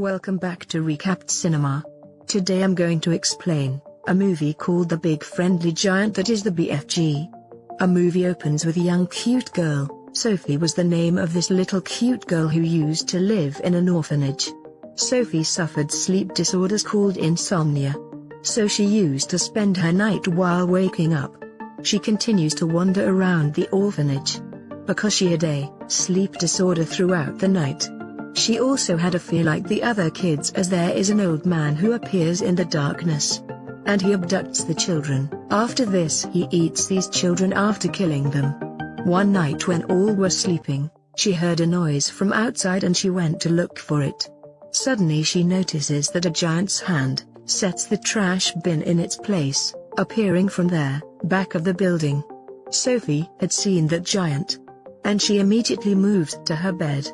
Welcome back to Recapped Cinema. Today I'm going to explain a movie called The Big Friendly Giant that is the BFG. A movie opens with a young cute girl. Sophie was the name of this little cute girl who used to live in an orphanage. Sophie suffered sleep disorders called insomnia. So she used to spend her night while waking up. She continues to wander around the orphanage. Because she had a sleep disorder throughout the night, she also had a fear like the other kids as there is an old man who appears in the darkness. And he abducts the children. After this he eats these children after killing them. One night when all were sleeping, she heard a noise from outside and she went to look for it. Suddenly she notices that a giant's hand sets the trash bin in its place, appearing from there, back of the building. Sophie had seen that giant. And she immediately moved to her bed.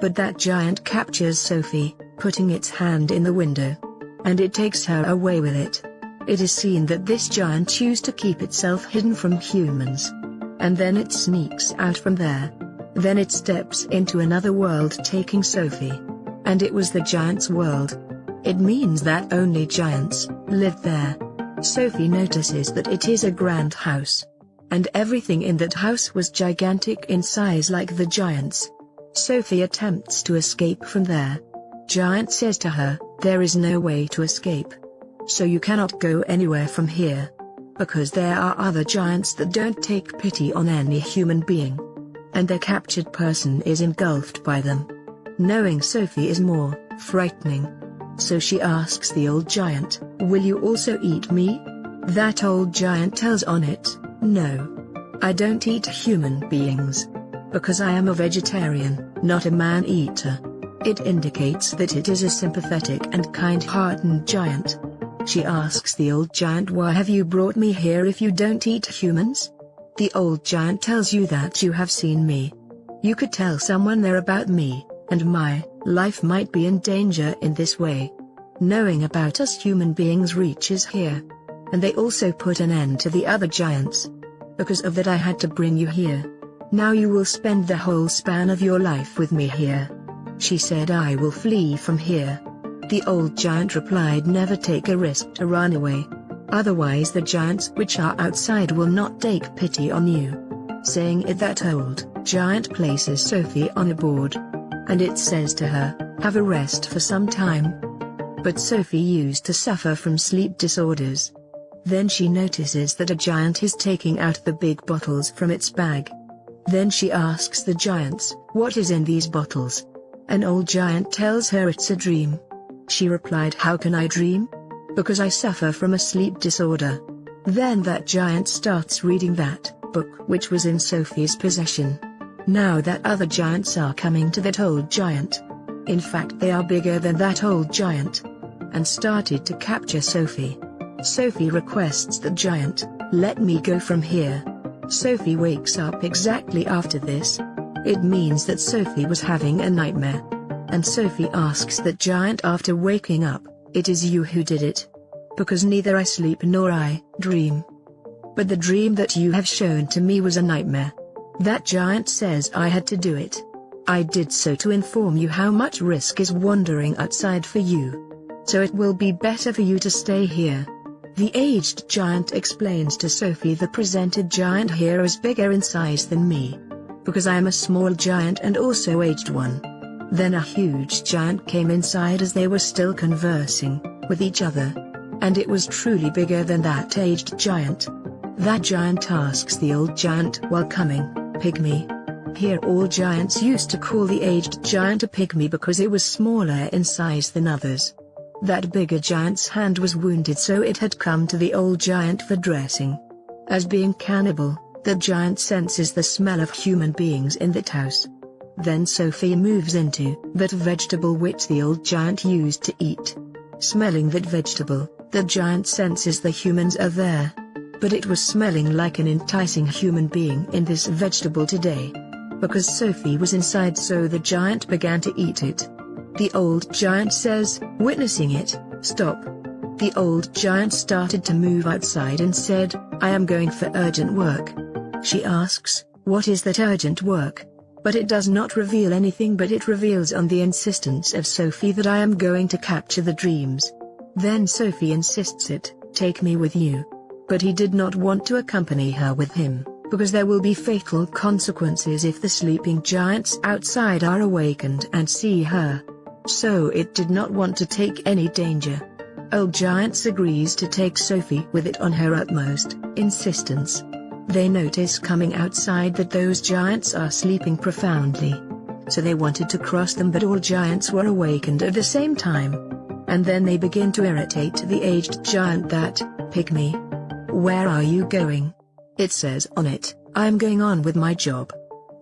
But that giant captures Sophie, putting its hand in the window. And it takes her away with it. It is seen that this giant chose to keep itself hidden from humans. And then it sneaks out from there. Then it steps into another world taking Sophie. And it was the giant's world. It means that only giants live there. Sophie notices that it is a grand house. And everything in that house was gigantic in size like the giants. Sophie attempts to escape from there. Giant says to her, there is no way to escape. So you cannot go anywhere from here. Because there are other giants that don't take pity on any human being. And their captured person is engulfed by them. Knowing Sophie is more frightening. So she asks the old giant, will you also eat me? That old giant tells on it, no. I don't eat human beings because I am a vegetarian, not a man-eater. It indicates that it is a sympathetic and kind-hearted giant. She asks the old giant why have you brought me here if you don't eat humans? The old giant tells you that you have seen me. You could tell someone there about me, and my life might be in danger in this way. Knowing about us human beings reaches here. And they also put an end to the other giants. Because of that I had to bring you here. Now you will spend the whole span of your life with me here. She said I will flee from here. The old giant replied never take a risk to run away. Otherwise the giants which are outside will not take pity on you. Saying it that old giant places Sophie on a board. And it says to her, have a rest for some time. But Sophie used to suffer from sleep disorders. Then she notices that a giant is taking out the big bottles from its bag. Then she asks the giants, what is in these bottles? An old giant tells her it's a dream. She replied how can I dream? Because I suffer from a sleep disorder. Then that giant starts reading that book which was in Sophie's possession. Now that other giants are coming to that old giant. In fact they are bigger than that old giant. And started to capture Sophie. Sophie requests the giant, let me go from here. Sophie wakes up exactly after this. It means that Sophie was having a nightmare. And Sophie asks that giant after waking up, it is you who did it. Because neither I sleep nor I dream. But the dream that you have shown to me was a nightmare. That giant says I had to do it. I did so to inform you how much risk is wandering outside for you. So it will be better for you to stay here. The aged giant explains to Sophie the presented giant here is bigger in size than me. Because I am a small giant and also aged one. Then a huge giant came inside as they were still conversing with each other. And it was truly bigger than that aged giant. That giant asks the old giant while coming, pygmy. Here all giants used to call the aged giant a pygmy because it was smaller in size than others. That bigger giant's hand was wounded so it had come to the old giant for dressing. As being cannibal, the giant senses the smell of human beings in that house. Then Sophie moves into that vegetable which the old giant used to eat. Smelling that vegetable, the giant senses the humans are there. But it was smelling like an enticing human being in this vegetable today. Because Sophie was inside so the giant began to eat it. The old giant says, witnessing it, stop. The old giant started to move outside and said, I am going for urgent work. She asks, what is that urgent work? But it does not reveal anything but it reveals on the insistence of Sophie that I am going to capture the dreams. Then Sophie insists it, take me with you. But he did not want to accompany her with him, because there will be fatal consequences if the sleeping giants outside are awakened and see her. So it did not want to take any danger. Old Giants agrees to take Sophie with it on her utmost insistence. They notice coming outside that those giants are sleeping profoundly. So they wanted to cross them but all giants were awakened at the same time. And then they begin to irritate the aged giant that, Pygmy. Where are you going? It says on it, I'm going on with my job.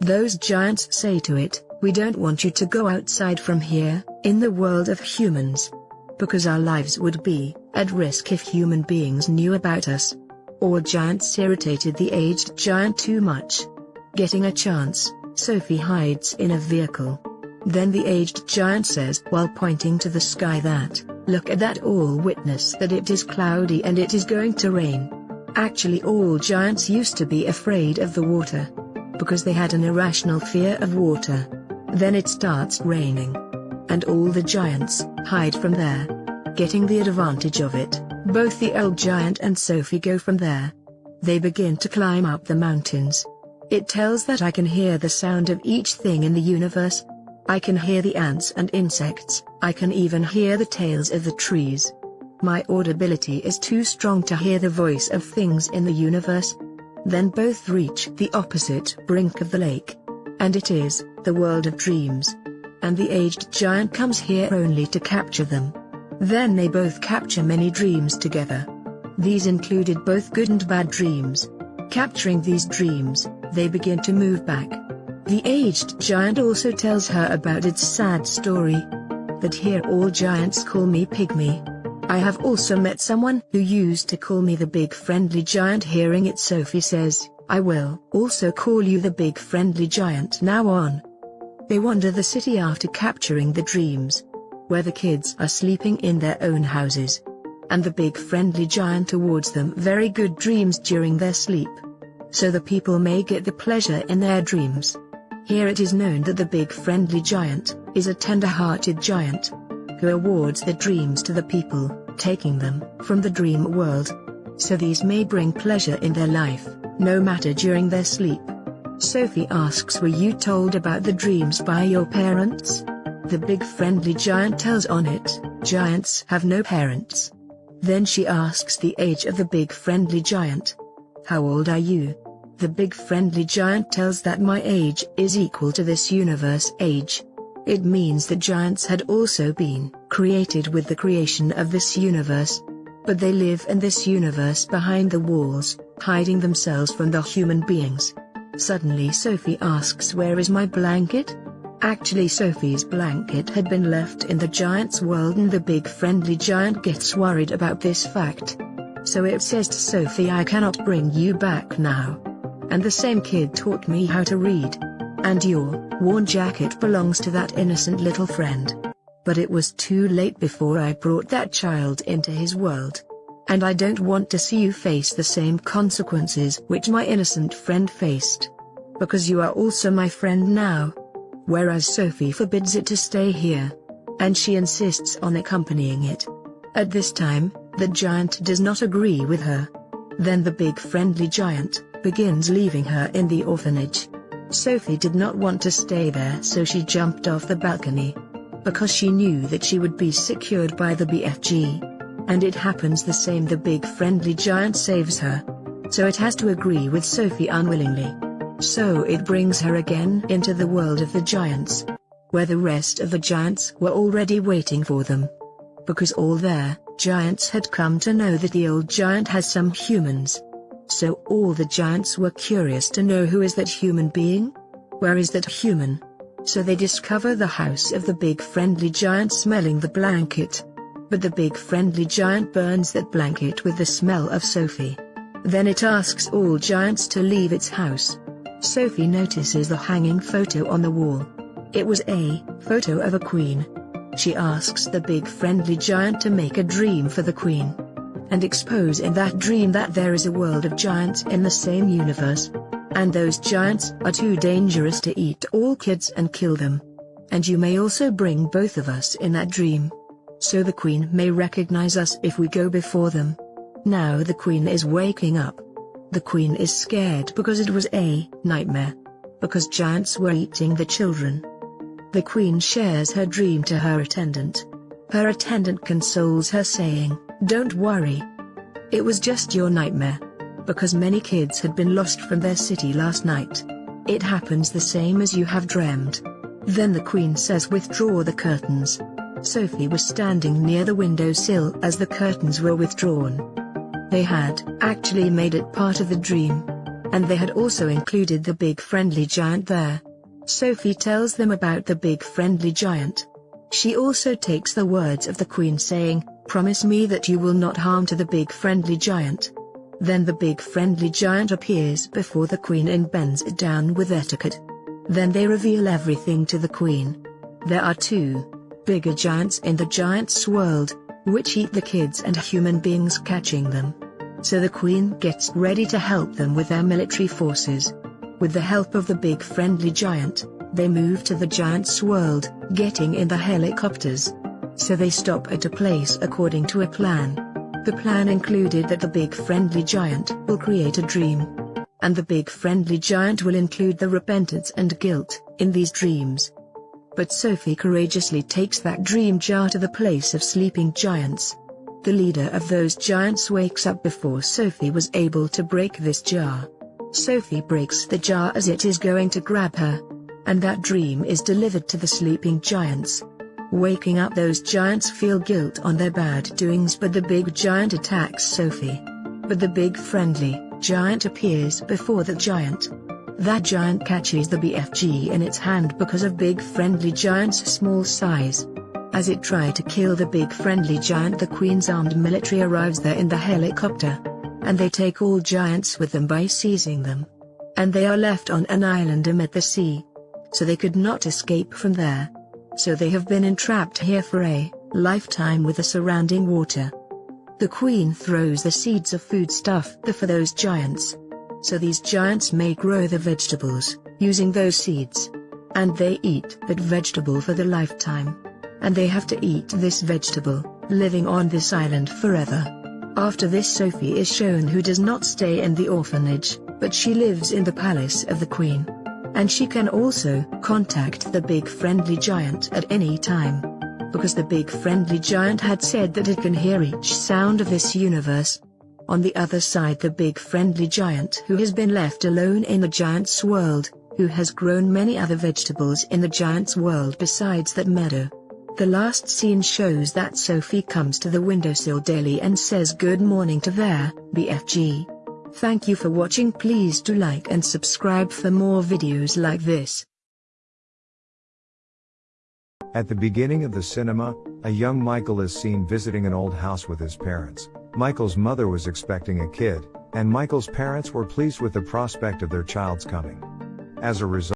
Those giants say to it, we don't want you to go outside from here, in the world of humans. Because our lives would be, at risk if human beings knew about us. All giants irritated the aged giant too much. Getting a chance, Sophie hides in a vehicle. Then the aged giant says while pointing to the sky that, look at that all witness that it is cloudy and it is going to rain. Actually all giants used to be afraid of the water. Because they had an irrational fear of water. Then it starts raining. And all the giants hide from there. Getting the advantage of it, both the old giant and Sophie go from there. They begin to climb up the mountains. It tells that I can hear the sound of each thing in the universe. I can hear the ants and insects, I can even hear the tails of the trees. My audibility is too strong to hear the voice of things in the universe. Then both reach the opposite brink of the lake. And it is, the world of dreams. And the aged giant comes here only to capture them. Then they both capture many dreams together. These included both good and bad dreams. Capturing these dreams, they begin to move back. The aged giant also tells her about its sad story. That here all giants call me Pygmy. I have also met someone who used to call me the big friendly giant hearing it Sophie says, I will also call you the big friendly giant now on. They wander the city after capturing the dreams. Where the kids are sleeping in their own houses. And the big friendly giant awards them very good dreams during their sleep. So the people may get the pleasure in their dreams. Here it is known that the big friendly giant is a tender-hearted giant who awards the dreams to the people, taking them from the dream world. So these may bring pleasure in their life no matter during their sleep. Sophie asks were you told about the dreams by your parents? The big friendly giant tells on it, giants have no parents. Then she asks the age of the big friendly giant. How old are you? The big friendly giant tells that my age is equal to this universe age. It means that giants had also been created with the creation of this universe. But they live in this universe behind the walls, hiding themselves from the human beings. Suddenly Sophie asks where is my blanket? Actually Sophie's blanket had been left in the giant's world and the big friendly giant gets worried about this fact. So it says to Sophie I cannot bring you back now. And the same kid taught me how to read. And your worn jacket belongs to that innocent little friend. But it was too late before I brought that child into his world. And I don't want to see you face the same consequences which my innocent friend faced. Because you are also my friend now. Whereas Sophie forbids it to stay here. And she insists on accompanying it. At this time, the giant does not agree with her. Then the big friendly giant begins leaving her in the orphanage. Sophie did not want to stay there so she jumped off the balcony. Because she knew that she would be secured by the BFG. And it happens the same the big friendly giant saves her. So it has to agree with Sophie unwillingly. So it brings her again into the world of the giants. Where the rest of the giants were already waiting for them. Because all their giants had come to know that the old giant has some humans. So all the giants were curious to know who is that human being? Where is that human? So they discover the house of the big friendly giant smelling the blanket. But the big friendly giant burns that blanket with the smell of Sophie. Then it asks all giants to leave its house. Sophie notices the hanging photo on the wall. It was a photo of a queen. She asks the big friendly giant to make a dream for the queen. And expose in that dream that there is a world of giants in the same universe. And those giants are too dangerous to eat all kids and kill them. And you may also bring both of us in that dream. So the queen may recognize us if we go before them. Now the queen is waking up. The queen is scared because it was a nightmare. Because giants were eating the children. The queen shares her dream to her attendant. Her attendant consoles her saying, Don't worry. It was just your nightmare. Because many kids had been lost from their city last night. It happens the same as you have dreamed. Then the queen says withdraw the curtains. Sophie was standing near the windowsill as the curtains were withdrawn. They had actually made it part of the dream. And they had also included the big friendly giant there. Sophie tells them about the big friendly giant. She also takes the words of the queen saying, Promise me that you will not harm to the big friendly giant. Then the big friendly giant appears before the queen and bends it down with etiquette. Then they reveal everything to the queen. There are two bigger giants in the giant's world, which eat the kids and human beings catching them. So the queen gets ready to help them with their military forces. With the help of the big friendly giant, they move to the giant's world, getting in the helicopters. So they stop at a place according to a plan. The plan included that the big friendly giant will create a dream. And the big friendly giant will include the repentance and guilt in these dreams. But Sophie courageously takes that dream jar to the place of sleeping giants. The leader of those giants wakes up before Sophie was able to break this jar. Sophie breaks the jar as it is going to grab her. And that dream is delivered to the sleeping giants. Waking up those giants feel guilt on their bad doings but the big giant attacks Sophie. But the big friendly giant appears before the giant. That giant catches the BFG in its hand because of Big Friendly Giant's small size. As it tried to kill the Big Friendly Giant the Queen's armed military arrives there in the helicopter. And they take all giants with them by seizing them. And they are left on an island amid the sea. So they could not escape from there. So they have been entrapped here for a lifetime with the surrounding water. The queen throws the seeds of food stuff for those giants, so these giants may grow the vegetables, using those seeds. And they eat that vegetable for the lifetime. And they have to eat this vegetable, living on this island forever. After this Sophie is shown who does not stay in the orphanage, but she lives in the palace of the queen. And she can also contact the big friendly giant at any time. Because the big friendly giant had said that it can hear each sound of this universe, on the other side the big friendly giant who has been left alone in the giant's world, who has grown many other vegetables in the giant's world besides that meadow. The last scene shows that Sophie comes to the windowsill daily and says good morning to their BFG. Thank you for watching please do like and subscribe for more videos like this. At the beginning of the cinema, a young Michael is seen visiting an old house with his parents. Michael's mother was expecting a kid, and Michael's parents were pleased with the prospect of their child's coming. As a result,